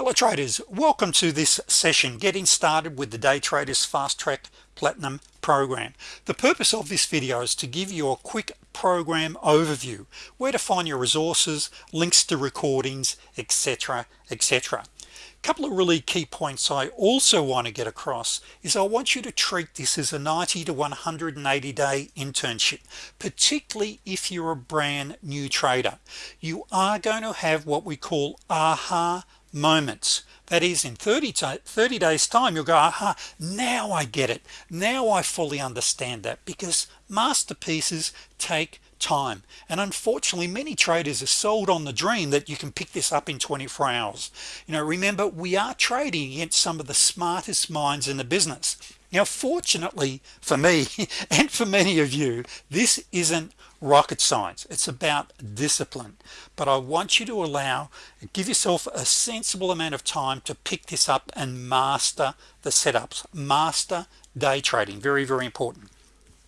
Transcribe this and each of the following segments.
hello traders. Welcome to this session getting started with the day traders fast track platinum program. The purpose of this video is to give you a quick program overview where to find your resources links to recordings etc etc couple of really key points I also want to get across is I want you to treat this as a 90 to 180 day internship particularly if you're a brand new trader. You are going to have what we call aha moments. That is in 30 30 days time you'll go aha now I get it. Now I fully understand that because masterpieces take time. And unfortunately many traders are sold on the dream that you can pick this up in 24 hours. You know remember we are trading against some of the smartest minds in the business. Now fortunately for me and for many of you this isn't rocket science. It's about discipline. But I want you to allow give yourself a sensible amount of time to pick this up and master the setups. Master day trading very very important.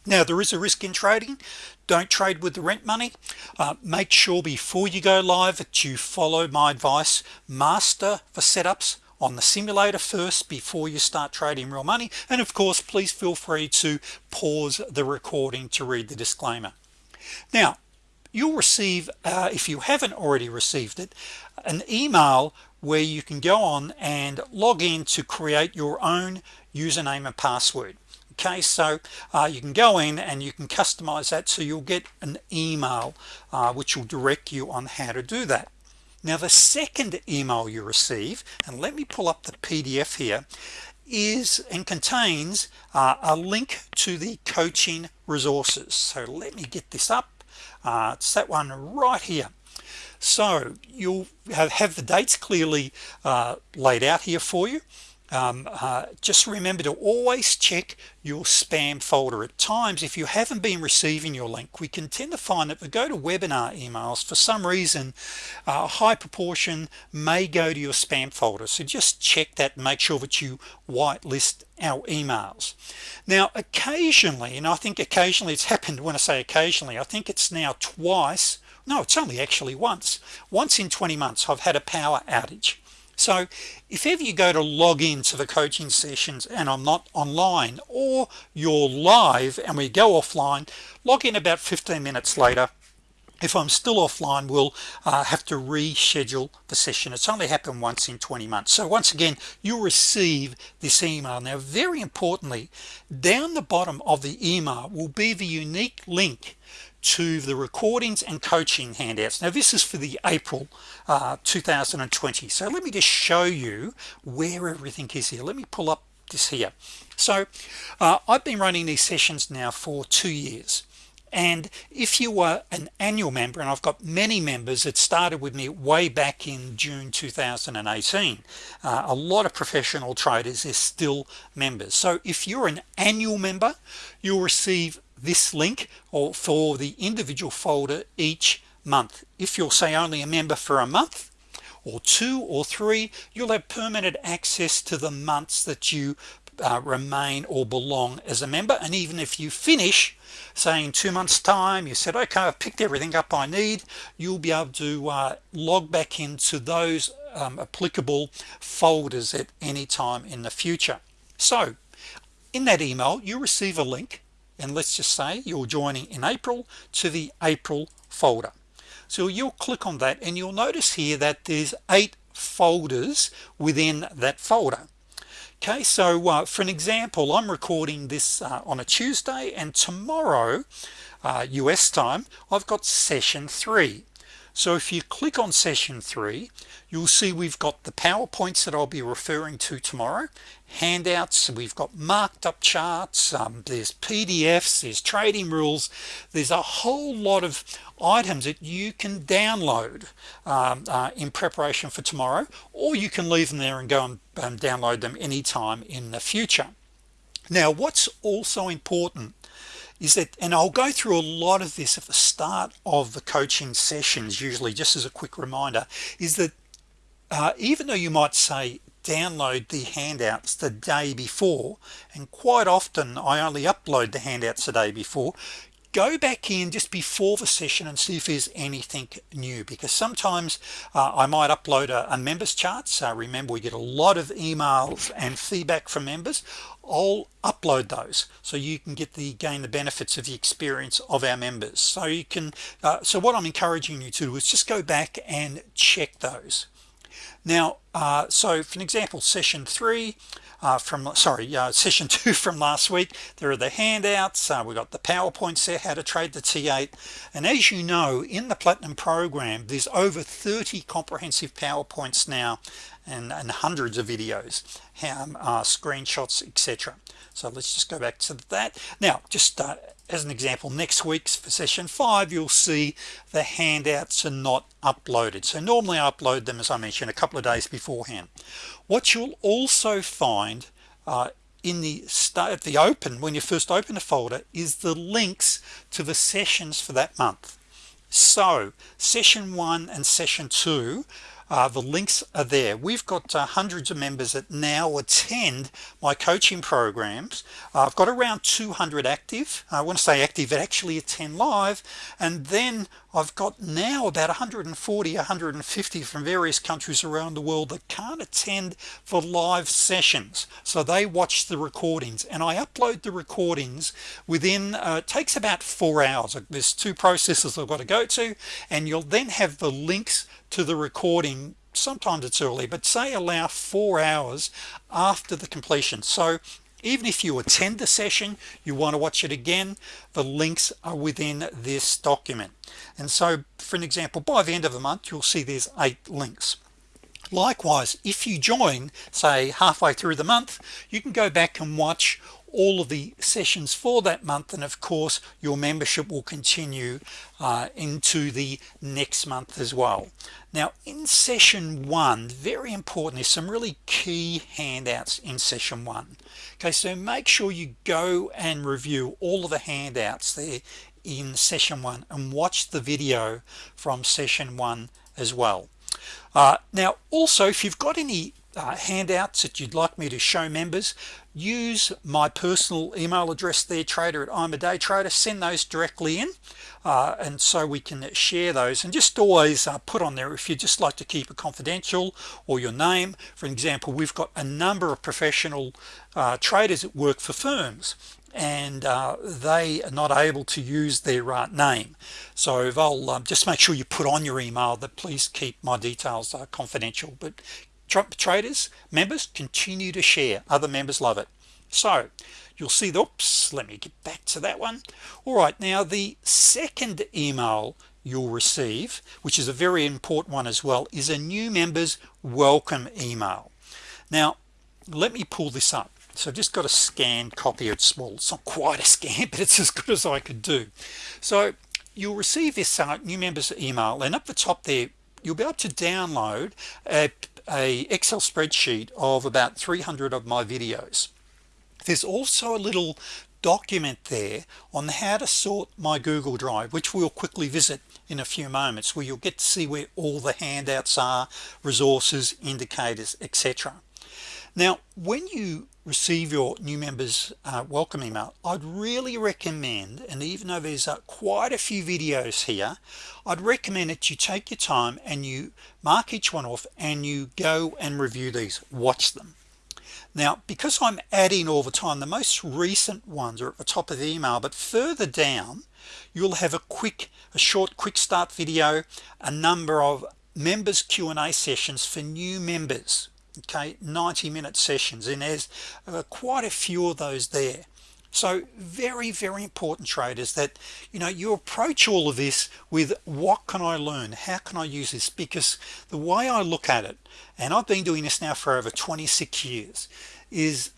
Now there is a risk in trading. Don't trade with the rent money. Uh, make sure before you go live that you follow my advice. Master the setups on the simulator first before you start trading real money. And of course please feel free to pause the recording to read the disclaimer now you'll receive uh, if you haven't already received it an email where you can go on and log in to create your own username and password. Okay so uh, you can go in and you can customize that so you'll get an email uh, which will direct you on how to do that. Now the second email you receive and let me pull up the PDF here is and contains uh, a link to the coaching resources. So let me get this up. Uh, it's that one right here. So you'll have, have the dates clearly uh, laid out here for you um, uh, just remember to always check your spam folder. At times if you haven't been receiving your link we can tend to find that we GoToWebinar emails for some reason a high proportion may go to your spam folder. So just check that and make sure that you whitelist our emails. Now occasionally and I think occasionally it's happened when I say occasionally I think it's now twice no it's only actually once once in 20 months I've had a power outage so if ever you go to log into the coaching sessions and I'm not online or you're live and we go offline log in about 15 minutes later. If I'm still offline we'll uh, have to reschedule the session. It's only happened once in 20 months. So once again you'll receive this email. Now very importantly down the bottom of the email will be the unique link to the recordings and coaching handouts. Now this is for the April uh, 2020 so let me just show you where everything is here. Let me pull up this here. So uh, I've been running these sessions now for two years. And if you were an annual member and I've got many members that started with me way back in June 2018 uh, a lot of professional traders are still members. So if you're an annual member you'll receive this link or for the individual folder each month. If you'll say only a member for a month or two or three you'll have permanent access to the months that you uh, remain or belong as a member. And even if you finish saying two months time you said okay I've picked everything up I need you'll be able to uh, log back into those um, applicable folders at any time in the future. So in that email you receive a link and let's just say you're joining in April to the April folder. So you'll click on that and you'll notice here that there's eight folders within that folder. Okay so uh, for an example I'm recording this uh, on a Tuesday and tomorrow uh, US time I've got session three so if you click on session three you'll see we've got the PowerPoints that I'll be referring to tomorrow handouts we've got marked up charts um, there's PDFs there's trading rules there's a whole lot of items that you can download um, uh, in preparation for tomorrow or you can leave them there and go and um, download them anytime in the future. Now what's also important is that and I'll go through a lot of this at the start of the coaching sessions usually just as a quick reminder is that uh, even though you might say download the handouts the day before and quite often I only upload the handouts the day before go back in just before the session and see if there's anything new because sometimes uh, I might upload a, a members chart. So remember we get a lot of emails and feedback from members. I'll upload those so you can get the gain the benefits of the experience of our members. So you can uh, so what I'm encouraging you to do is just go back and check those now uh, so for an example session three uh, from sorry uh, session two from last week there are the handouts uh, we got the PowerPoints there how to trade the t8 and as you know in the platinum program there's over 30 comprehensive PowerPoints now and, and hundreds of videos how uh, screenshots etc so let's just go back to that. Now just uh, as an example next week's for session 5 you'll see the handouts are not uploaded. So normally I upload them as I mentioned a couple of days beforehand. What you'll also find uh, in the start the open when you first open a folder is the links to the sessions for that month. So session one and session two uh, the links are there. We've got uh, hundreds of members that now attend my coaching programs. Uh, I've got around 200 active. I want to say active that actually attend live. And then I've got now about 140 150 from various countries around the world that can't attend for live sessions. So they watch the recordings. And I upload the recordings within uh, takes about four hours. There's two processes I've got to go to. And you'll then have the links to the recording sometimes it's early but say allow four hours after the completion. So even if you attend the session you want to watch it again the links are within this document. And so for an example by the end of the month you'll see there's eight links. Likewise if you join say halfway through the month you can go back and watch all of the sessions for that month and of course your membership will continue uh, into the next month as well. Now in session one very important is some really key handouts in session one. Okay so make sure you go and review all of the handouts there in session one and watch the video from session one as well. Uh, now also if you've got any uh, handouts that you'd like me to show members use my personal email address there trader at I'm a day trader. Send those directly in uh, and so we can share those and just always uh, put on there if you just like to keep it confidential or your name. For example we've got a number of professional uh, traders that work for firms and uh, they are not able to use their uh, name. So I'll um, just make sure you put on your email that please keep my details uh, confidential but Trump traders members continue to share. Other members love it. So you'll see the oops let me get back to that one. All right now the second email you'll receive which is a very important one as well is a new members welcome email. Now let me pull this up. So I've just got a scanned copy. It's small it's not quite a scan but it's as good as I could do. So you'll receive this uh, new members email and up the top there you'll be able to download a a Excel spreadsheet of about 300 of my videos. There's also a little document there on how to sort my Google Drive which we'll quickly visit in a few moments where you'll get to see where all the handouts are resources indicators etc now when you receive your new members uh, welcome email I'd really recommend and even though there's uh, quite a few videos here I'd recommend that you take your time and you mark each one off and you go and review these. Watch them. Now because I'm adding all the time the most recent ones are at the top of the email but further down you'll have a quick a short quick start video a number of members Q&A sessions for new members okay 90 minute sessions and there's uh, quite a few of those there. So very very important traders that you know you approach all of this with what can I learn? How can I use this? Because the way I look at it and I've been doing this now for over 26 years is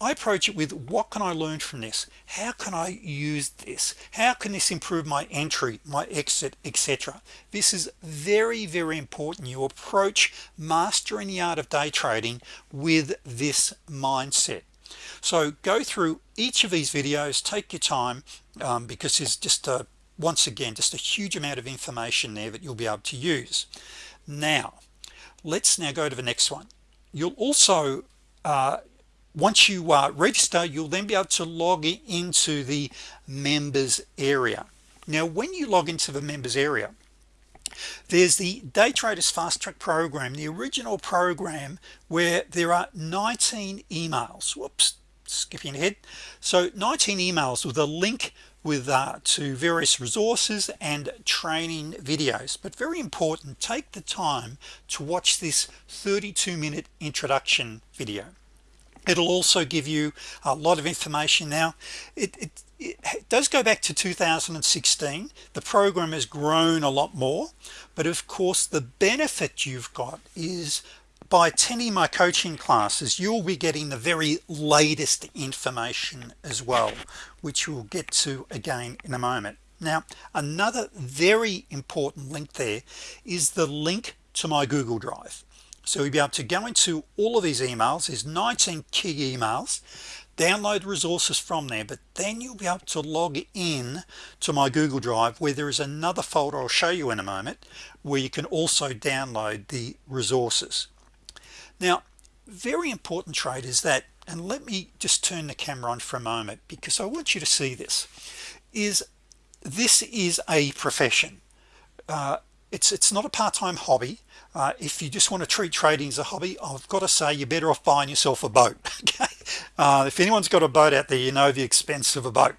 I approach it with what can I learn from this? How can I use this? How can this improve my entry my exit etc this is very very important. You approach mastering the art of day trading with this mindset. So go through each of these videos take your time um, because there's just a once again just a huge amount of information there that you'll be able to use. Now let's now go to the next one. You'll also uh, once you uh, register you'll then be able to log into the members area. Now when you log into the members area there's the day traders fast track program the original program where there are 19 emails. Whoops skipping ahead. So 19 emails with a link with uh, to various resources and training videos. But very important take the time to watch this 32 minute introduction video it'll also give you a lot of information. Now it, it, it does go back to 2016 the program has grown a lot more but of course the benefit you've got is by attending my coaching classes you'll be getting the very latest information as well which we'll get to again in a moment. Now another very important link there is the link to my Google Drive so you'll be able to go into all of these emails. There's 19 key emails. Download resources from there but then you'll be able to log in to my Google Drive where there is another folder I'll show you in a moment where you can also download the resources. Now very important trade is that and let me just turn the camera on for a moment because I want you to see this is this is a profession. Uh, it's it's not a part-time hobby. Uh, if you just want to treat trading as a hobby I've got to say you're better off buying yourself a boat okay? Uh, if anyone's got a boat out there you know the expense of a boat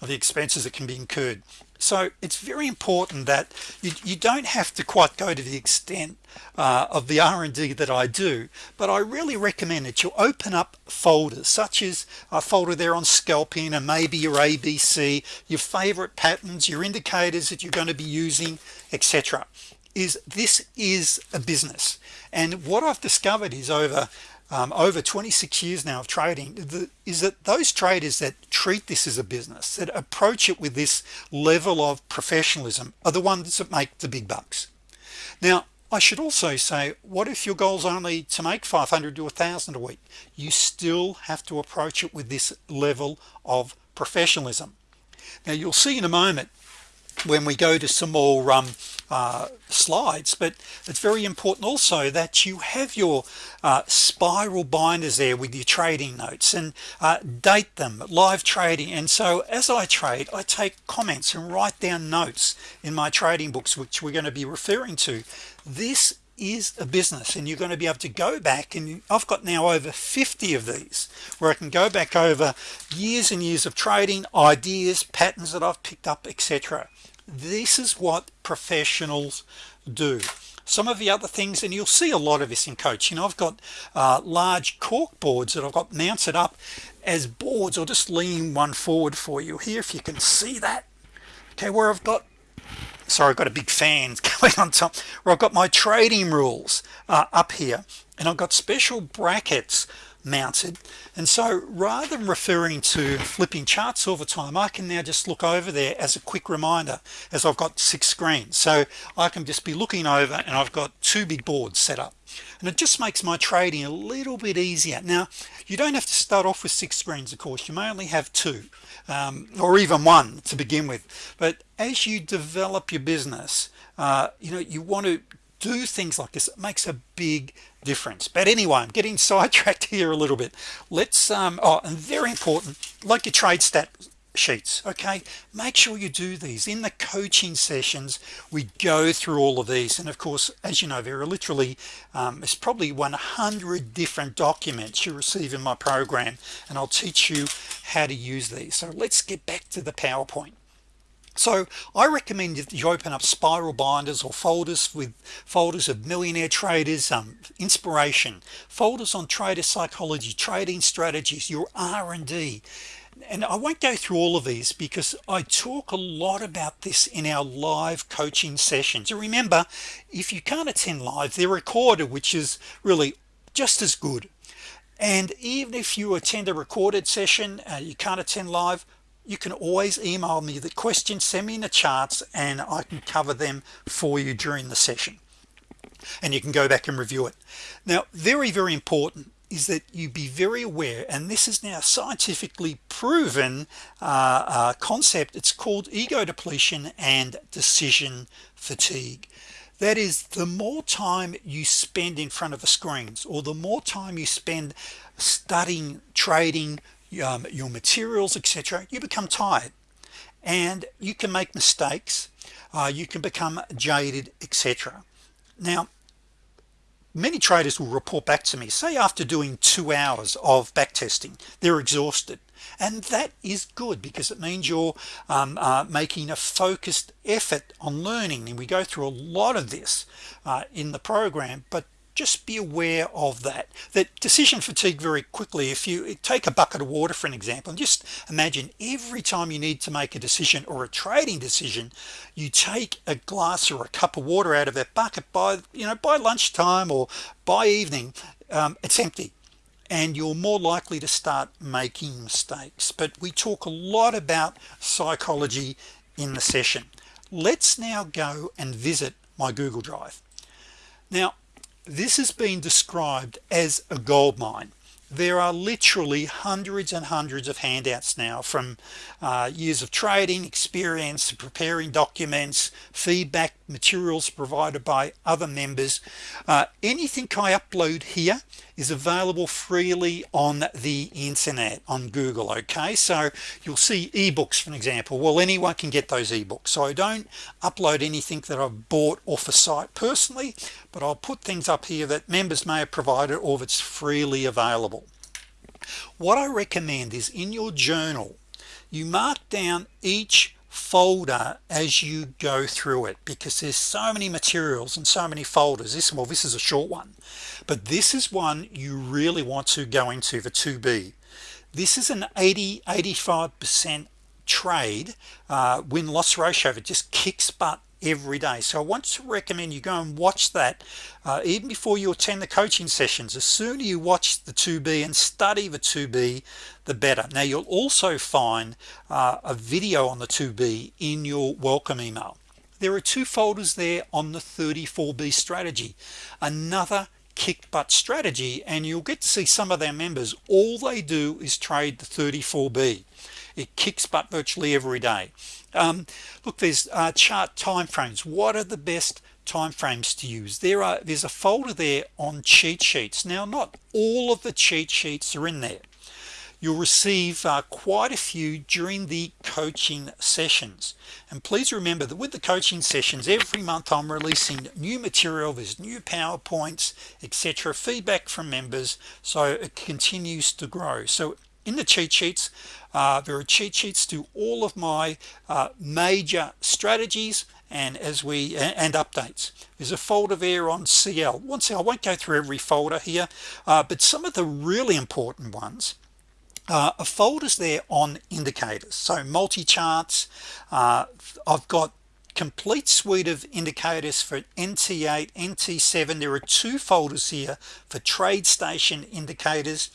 the expenses that can be incurred so it's very important that you, you don't have to quite go to the extent uh, of the R&D that I do but I really recommend that you open up folders such as a folder there on scalping and maybe your ABC your favorite patterns your indicators that you're going to be using etc is this is a business. And what I've discovered is over um, over 26 years now of trading the, is that those traders that treat this as a business that approach it with this level of professionalism are the ones that make the big bucks. Now I should also say what if your goals only to make 500 to a thousand a week? You still have to approach it with this level of professionalism. Now you'll see in a moment when we go to some more um, uh, slides but it's very important also that you have your uh, spiral binders there with your trading notes and uh, date them live trading. And so as I trade I take comments and write down notes in my trading books which we're going to be referring to. This is a business and you're going to be able to go back and I've got now over 50 of these where I can go back over years and years of trading ideas patterns that I've picked up etc this is what professionals do. Some of the other things and you'll see a lot of this in coaching I've got uh, large cork boards that I've got mounted up as boards. I'll just lean one forward for you here if you can see that. Okay where I've got sorry I've got a big fan going on top. Where I've got my trading rules uh, up here and I've got special brackets mounted. And so rather than referring to flipping charts all the time I can now just look over there as a quick reminder as I've got six screens. So I can just be looking over and I've got two big boards set up. And it just makes my trading a little bit easier. Now you don't have to start off with six screens of course. You may only have two um, or even one to begin with. But as you develop your business uh, you know you want to do things like this it makes a big difference. But anyway I'm getting sidetracked here a little bit. Let's um oh and very important like your trade stat sheets okay? Make sure you do these. In the coaching sessions we go through all of these. And of course as you know there are literally um, it's probably 100 different documents you receive in my program. And I'll teach you how to use these. So let's get back to the PowerPoint so I recommend that you open up spiral binders or folders with folders of millionaire traders um, inspiration. Folders on trader psychology trading strategies your R&D and I won't go through all of these because I talk a lot about this in our live coaching sessions. And remember if you can't attend live they're recorded which is really just as good. And even if you attend a recorded session uh, you can't attend live you can always email me the questions send me in the charts and I can cover them for you during the session. And you can go back and review it. Now very very important is that you be very aware and this is now scientifically proven uh, uh, concept. It's called ego depletion and decision fatigue. That is the more time you spend in front of the screens or the more time you spend studying trading um, your materials etc you become tired. And you can make mistakes. Uh, you can become jaded etc now many traders will report back to me say after doing two hours of back testing they're exhausted. And that is good because it means you're um, uh, making a focused effort on learning. And we go through a lot of this uh, in the program but just be aware of that. That decision fatigue very quickly if you take a bucket of water for an example and just imagine every time you need to make a decision or a trading decision you take a glass or a cup of water out of that bucket by you know by lunchtime or by evening um, it's empty. And you're more likely to start making mistakes. But we talk a lot about psychology in the session. Let's now go and visit my Google Drive. Now this has been described as a gold mine. There are literally hundreds and hundreds of handouts now from uh, years of trading experience preparing documents feedback materials provided by other members. Uh, anything I upload here is available freely on the internet on Google okay? So you'll see ebooks for example. Well anyone can get those ebooks. So I don't upload anything that I've bought off a site personally but I'll put things up here that members may have provided or if it's freely available. What I recommend is in your journal you mark down each folder as you go through it because there's so many materials and so many folders. This well this is a short one but this is one you really want to go into the 2b this is an 80 85 percent trade uh, win-loss ratio it just kicks butt every day. So I want to recommend you go and watch that uh, even before you attend the coaching sessions. As soon as you watch the 2b and study the 2b the better. Now you'll also find uh, a video on the 2b in your welcome email. There are two folders there on the 34b strategy. Another kick butt strategy and you'll get to see some of their members. All they do is trade the 34b it kicks butt virtually every day. Um, look there's uh, chart time frames what are the best time frames to use? There are there's a folder there on cheat sheets. Now not all of the cheat sheets are in there. You'll receive uh, quite a few during the coaching sessions. And please remember that with the coaching sessions every month I'm releasing new material. There's new PowerPoints etc feedback from members so it continues to grow. So in the cheat sheets uh, there are cheat sheets to all of my uh, major strategies and as we and updates. There's a folder there on CL once I won't go through every folder here uh, but some of the really important ones uh, a folders there on indicators. So MultiCharts uh, I've got complete suite of indicators for NT8 NT7 there are two folders here for TradeStation indicators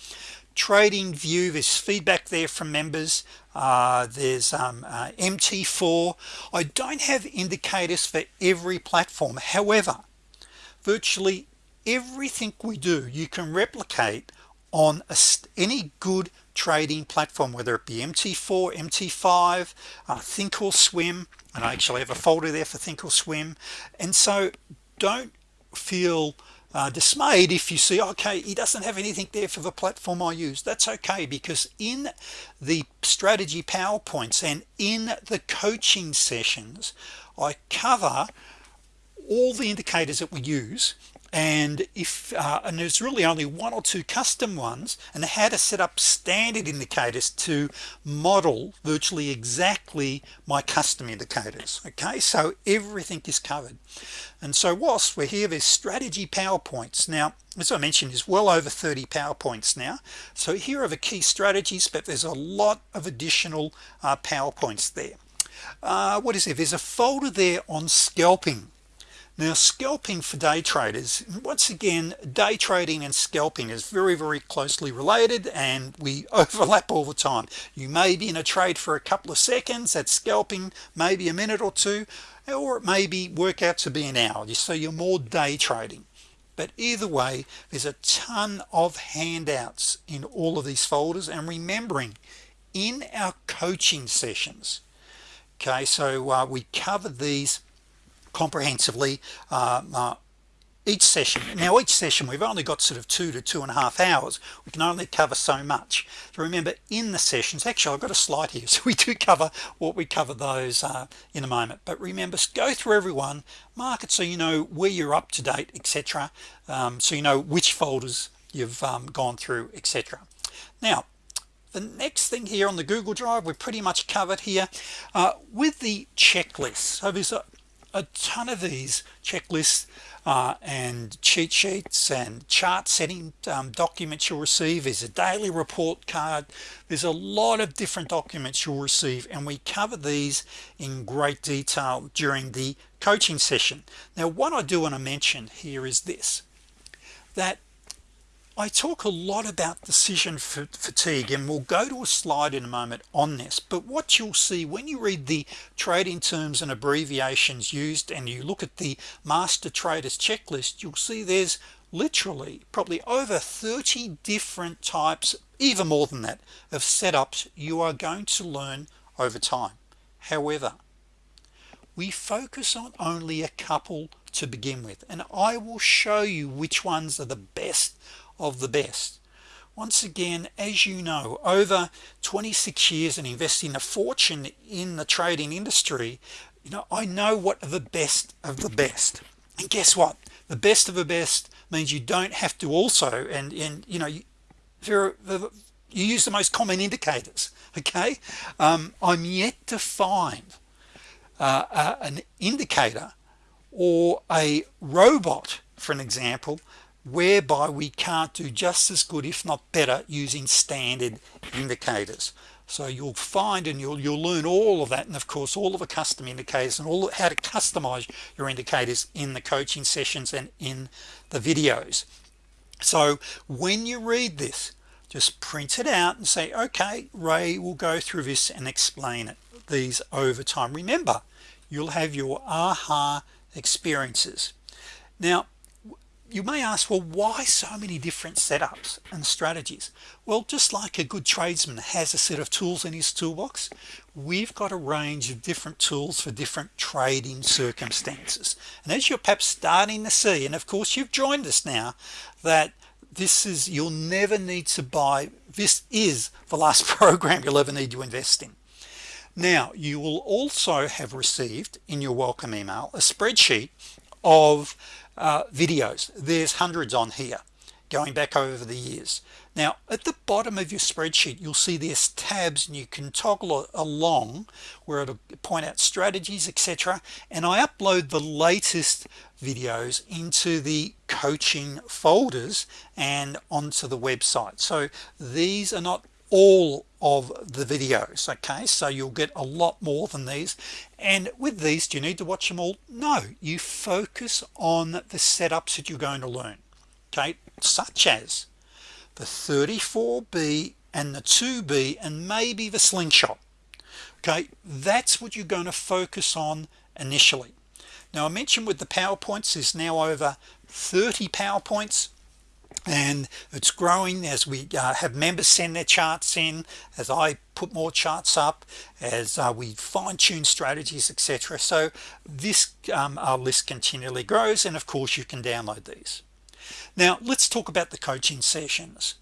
TradingView there's feedback there from members uh, there's um, uh, MT4 I don't have indicators for every platform however virtually everything we do you can replicate on a, any good trading platform whether it be MT4 MT5 uh, Swim. and I actually have a folder there for thinkorswim and so don't feel uh, dismayed if you see okay he doesn't have anything there for the platform I use. That's okay because in the strategy PowerPoints and in the coaching sessions I cover all the indicators that we use and if uh, and there's really only one or two custom ones and how to set up standard indicators to model virtually exactly my custom indicators okay? So everything is covered. And so whilst we're here there's strategy PowerPoints. Now as I mentioned is well over 30 PowerPoints now. So here are the key strategies but there's a lot of additional uh, PowerPoints there. Uh, what is there? There's a folder there on scalping now scalping for day traders once again day trading and scalping is very very closely related and we overlap all the time. You may be in a trade for a couple of seconds at scalping maybe a minute or two or it may be work out to be an hour. So you're more day trading. But either way there's a ton of handouts in all of these folders and remembering in our coaching sessions. Okay so uh, we covered these comprehensively uh, uh, each session. Now each session we've only got sort of two to two and a half hours. We can only cover so much. So remember in the sessions actually I've got a slide here so we do cover what we cover those uh, in a moment. But remember go through everyone mark it so you know where you're up to date etc um, so you know which folders you've um, gone through etc now the next thing here on the Google Drive we're pretty much covered here uh, with the checklist. So there's a, a ton of these checklists uh, and cheat sheets and chart setting um, documents you'll receive. Is a daily report card. There's a lot of different documents you'll receive and we cover these in great detail during the coaching session. Now what I do want to mention here is this that I talk a lot about decision fatigue and we'll go to a slide in a moment on this but what you'll see when you read the trading terms and abbreviations used and you look at the master traders checklist you'll see there's literally probably over 30 different types even more than that of setups you are going to learn over time. However we focus on only a couple to begin with and I will show you which ones are the best of the best. Once again as you know over 26 years and investing a fortune in the trading industry you know I know what are the best of the best. And guess what? The best of the best means you don't have to also and and you know you, you use the most common indicators okay? Um, I'm yet to find uh, uh, an indicator or a robot for an example whereby we can't do just as good if not better using standard indicators. So you'll find and you'll you'll learn all of that and of course all of the custom indicators and all how to customize your indicators in the coaching sessions and in the videos. So when you read this just print it out and say okay Ray will go through this and explain it. These over time. Remember you'll have your aha experiences. Now you may ask well why so many different setups and strategies? Well just like a good tradesman has a set of tools in his toolbox we've got a range of different tools for different trading circumstances. And as you're perhaps starting to see and of course you've joined us now that this is you'll never need to buy this is the last program you'll ever need to invest in. Now you will also have received in your welcome email a spreadsheet of uh, videos. There's hundreds on here going back over the years. Now at the bottom of your spreadsheet you'll see there's tabs and you can toggle along where it'll point out strategies etc and I upload the latest videos into the coaching folders and onto the website. So these are not all of the videos okay? So you'll get a lot more than these. And with these do you need to watch them all? No you focus on the setups that you're going to learn okay? Such as the 34b and the 2b and maybe the slingshot okay? That's what you're going to focus on initially. Now I mentioned with the PowerPoints is now over 30 PowerPoints and it's growing as we uh, have members send their charts in as I put more charts up as uh, we fine-tune strategies etc so this um, our list continually grows and of course you can download these. Now let's talk about the coaching sessions.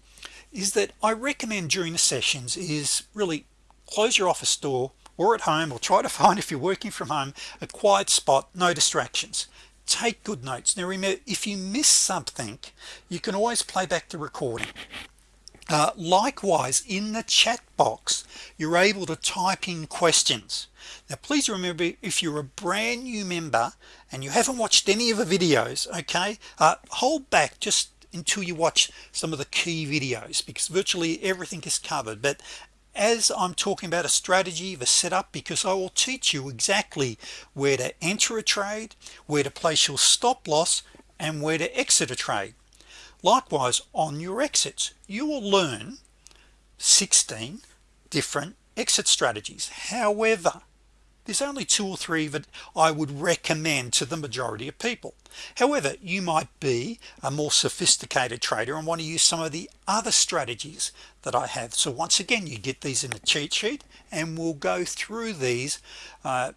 Is that I recommend during the sessions is really close your office door or at home or try to find if you're working from home a quiet spot no distractions take good notes. Now remember if you miss something you can always play back the recording. Uh, likewise in the chat box you're able to type in questions. Now please remember if you're a brand new member and you haven't watched any of the videos okay uh, hold back just until you watch some of the key videos because virtually everything is covered. But as I'm talking about a strategy the setup because I will teach you exactly where to enter a trade where to place your stop loss and where to exit a trade. Likewise on your exits you will learn 16 different exit strategies. However there's only two or three that I would recommend to the majority of people. However you might be a more sophisticated trader and want to use some of the other strategies that I have. So once again you get these in a cheat sheet and we'll go through these uh,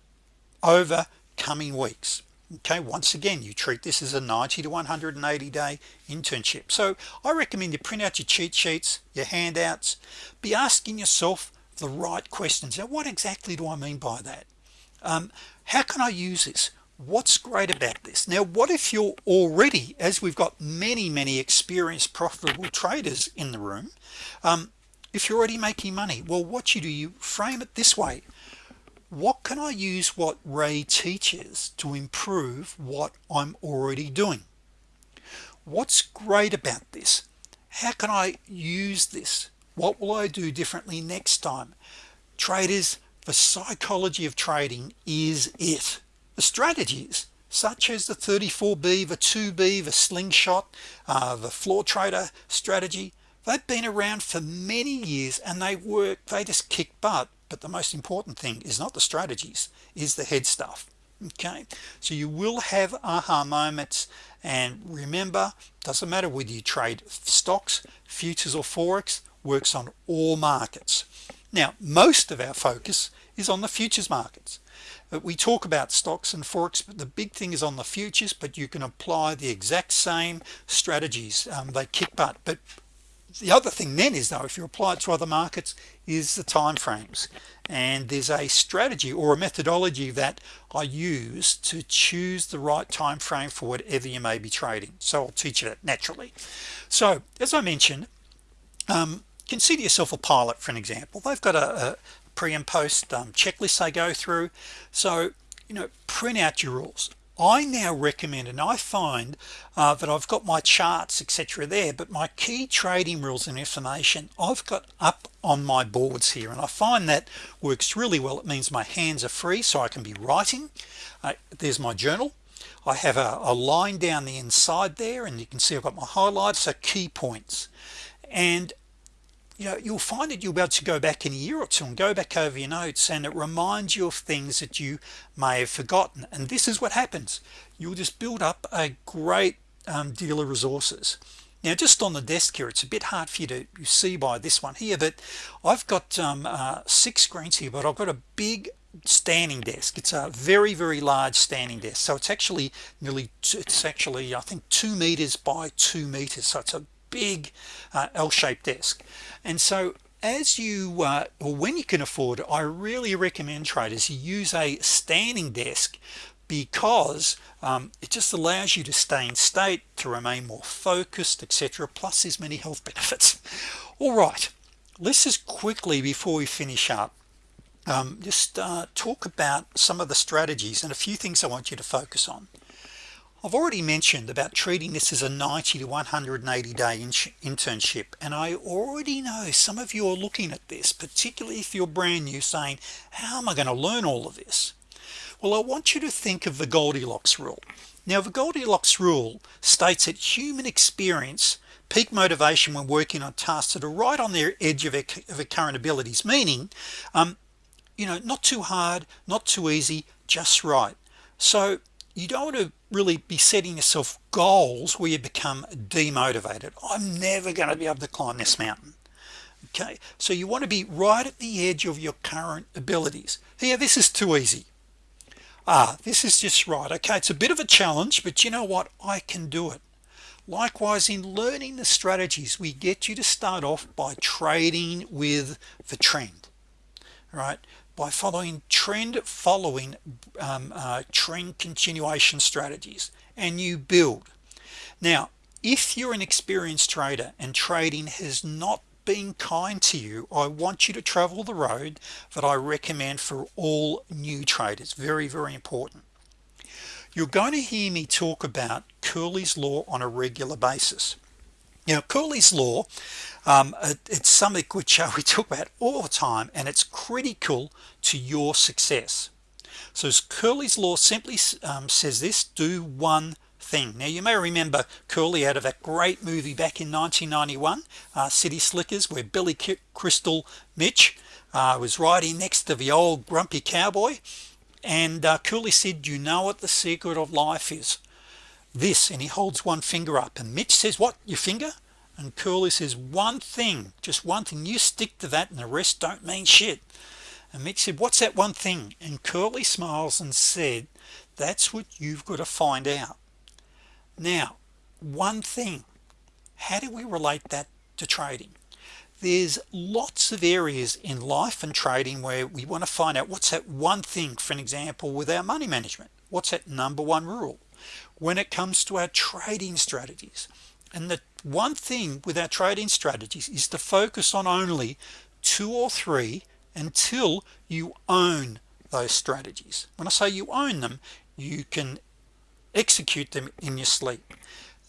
over coming weeks. Okay once again you treat this as a 90 to 180 day internship. So I recommend you print out your cheat sheets your handouts be asking yourself the right questions. Now what exactly do I mean by that um, how can I use this? What's great about this? Now what if you're already as we've got many many experienced profitable traders in the room um, if you're already making money well what you do you frame it this way. What can I use what Ray teaches to improve what I'm already doing? What's great about this? How can I use this? What will I do differently next time? Traders the psychology of trading is it. The strategies such as the 34b the 2b the slingshot uh, the floor trader strategy they've been around for many years and they work they just kick butt. But the most important thing is not the strategies is the head stuff. Okay? So you will have aha moments and remember doesn't matter whether you trade stocks futures or forex works on all markets now most of our focus is on the futures markets. But we talk about stocks and forex but the big thing is on the futures but you can apply the exact same strategies um, they kick butt. But the other thing then is though if you apply it to other markets is the time frames and there's a strategy or a methodology that I use to choose the right time frame for whatever you may be trading. So I'll teach you that naturally. So as I mentioned um, consider yourself a pilot for an example. They've got a, a pre and post um, checklist they go through. So you know print out your rules. I now recommend and I find uh, that I've got my charts etc there but my key trading rules and information I've got up on my boards here. And I find that works really well. It means my hands are free so I can be writing. Uh, there's my journal. I have a, a line down the inside there and you can see I've got my highlights so key points. And you know you'll find that you'll be able to go back in a year or two and go back over your notes and it reminds you of things that you may have forgotten. And this is what happens. You'll just build up a great um, deal of resources. Now just on the desk here it's a bit hard for you to see by this one here but I've got um, uh, six screens here but I've got a big standing desk. It's a very very large standing desk. So it's actually nearly it's actually I think two meters by two meters. So it's a big uh, L-shaped desk. And so as you uh, or when you can afford it I really recommend traders use a standing desk because um, it just allows you to stay in state to remain more focused etc plus there's many health benefits. All right let's just quickly before we finish up um, just uh, talk about some of the strategies and a few things I want you to focus on I've already mentioned about treating this as a 90 to 180 day internship and I already know some of you are looking at this particularly if you're brand new saying how am I going to learn all of this? Well I want you to think of the Goldilocks rule. Now the Goldilocks rule states that human experience peak motivation when working on tasks that are right on their edge of of current abilities meaning um, you know not too hard not too easy just right. So you don't want to really be setting yourself goals where you become demotivated. I'm never going to be able to climb this mountain. Okay? So you want to be right at the edge of your current abilities. Here this is too easy. Ah this is just right. Okay it's a bit of a challenge but you know what? I can do it. Likewise in learning the strategies we get you to start off by trading with the trend right by following trend following um, uh, trend continuation strategies and you build. Now if you're an experienced trader and trading has not been kind to you I want you to travel the road that I recommend for all new traders. Very very important. You're going to hear me talk about Curly's law on a regular basis now Curly's law um, it's something which uh, we talk about all the time and it's critical to your success. So Curly's law simply um, says this do one thing. Now you may remember Curly out of that great movie back in 1991 uh, City Slickers where Billy Crystal Mitch uh, was riding next to the old grumpy cowboy and uh, said you know what the secret of life is this and he holds one finger up and Mitch says what your finger? And Curly says one thing just one thing. You stick to that and the rest don't mean shit. And Mitch said what's that one thing? And Curly smiles and said that's what you've got to find out. Now one thing how do we relate that to trading? There's lots of areas in life and trading where we want to find out what's that one thing for an example with our money management? What's that number one rule when it comes to our trading strategies. And the one thing with our trading strategies is to focus on only two or three until you own those strategies. When I say you own them you can execute them in your sleep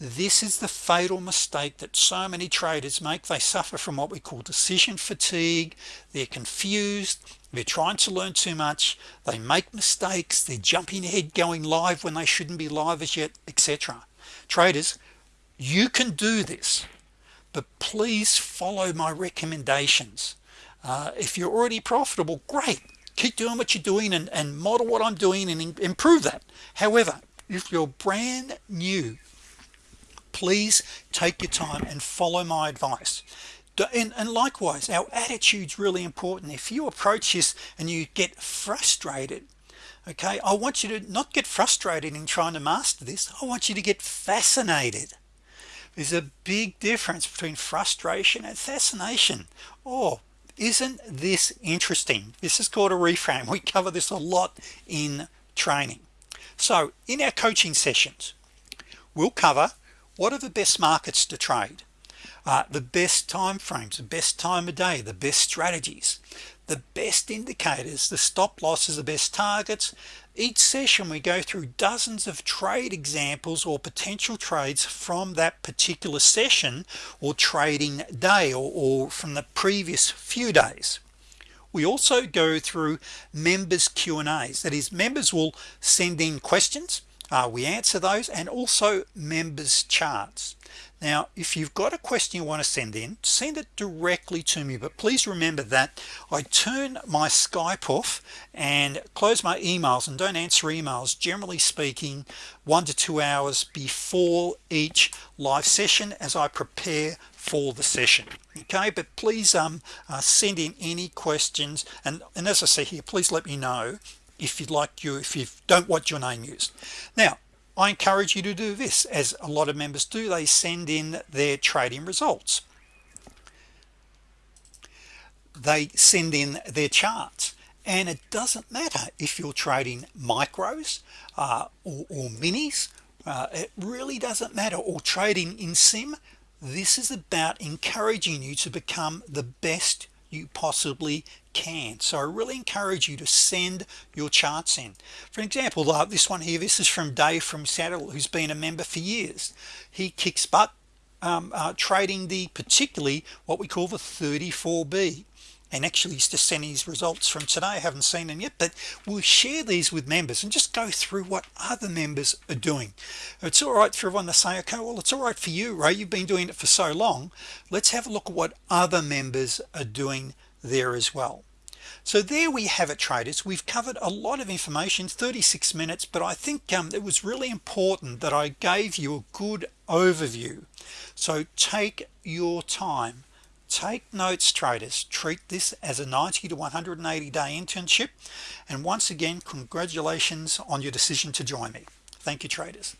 this is the fatal mistake that so many traders make. They suffer from what we call decision fatigue. They're confused. They're trying to learn too much. They make mistakes. They're jumping ahead going live when they shouldn't be live as yet etc traders you can do this but please follow my recommendations. Uh, if you're already profitable great. Keep doing what you're doing and, and model what I'm doing and improve that. However if you're brand new please take your time and follow my advice. And, and likewise our attitudes really important. If you approach this and you get frustrated okay I want you to not get frustrated in trying to master this. I want you to get fascinated. There's a big difference between frustration and fascination. Oh isn't this interesting? This is called a reframe. We cover this a lot in training. So in our coaching sessions we'll cover what are the best markets to trade? Uh, the best time frames the best time of day the best strategies the best indicators the stop losses the best targets. Each session we go through dozens of trade examples or potential trades from that particular session or trading day or, or from the previous few days. We also go through members Q and A's. That is members will send in questions uh, we answer those and also members charts. Now if you've got a question you want to send in send it directly to me. But please remember that I turn my Skype off and close my emails and don't answer emails generally speaking one to two hours before each live session as I prepare for the session. Okay but please um uh, send in any questions. And and as I say here please let me know if you'd like you if you don't want your name used now I encourage you to do this as a lot of members do they send in their trading results. They send in their charts and it doesn't matter if you're trading micros uh, or, or, minis uh, it really doesn't matter or trading in sim. This is about encouraging you to become the best you possibly can. So I really encourage you to send your charts in. For example uh, this one here this is from Dave from Seattle who's been a member for years. He kicks butt um, uh, trading the particularly what we call the 34b and actually he's just his results from today. I haven't seen them yet but we'll share these with members and just go through what other members are doing. It's all right for everyone to say okay well it's all right for you right you've been doing it for so long. Let's have a look at what other members are doing there as well. So there we have it traders. We've covered a lot of information 36 minutes but I think um, it was really important that I gave you a good overview. So take your time take notes traders. Treat this as a 90 to 180 day internship. And once again congratulations on your decision to join me. Thank you traders